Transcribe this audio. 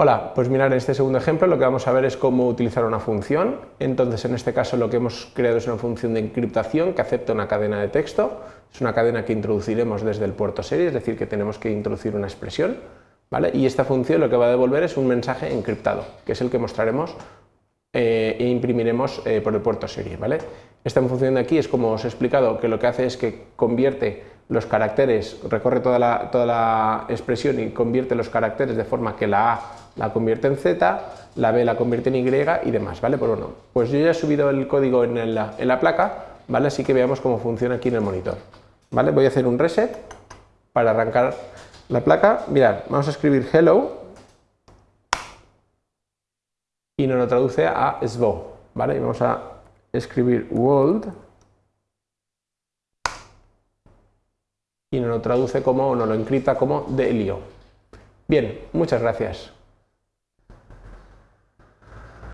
Hola, pues mirar en este segundo ejemplo lo que vamos a ver es cómo utilizar una función. Entonces en este caso lo que hemos creado es una función de encriptación que acepta una cadena de texto. Es una cadena que introduciremos desde el puerto serie, es decir, que tenemos que introducir una expresión. ¿vale? Y esta función lo que va a devolver es un mensaje encriptado, que es el que mostraremos eh, e imprimiremos eh, por el puerto serie. ¿vale? Esta función de aquí es como os he explicado, que lo que hace es que convierte los caracteres, recorre toda la, toda la expresión y convierte los caracteres de forma que la A la convierte en Z, la B la convierte en Y y demás, ¿vale? Pues bueno, pues yo ya he subido el código en la, placa, ¿vale? Así que veamos cómo funciona aquí en el monitor, ¿vale? Voy a hacer un reset para arrancar la placa. Mirad, vamos a escribir hello y nos lo traduce a SVO, ¿vale? Y vamos a escribir world y nos lo traduce como, nos lo encripta como Delio. Bien, muchas gracias.